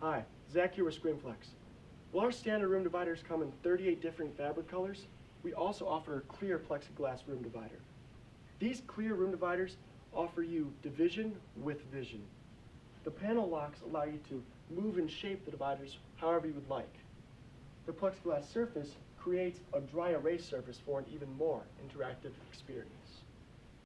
Hi, Zach here with Screenflex. While our standard room dividers come in 38 different fabric colors, we also offer a clear plexiglass room divider. These clear room dividers offer you division with vision. The panel locks allow you to move and shape the dividers however you would like. The plexiglass surface creates a dry erase surface for an even more interactive experience.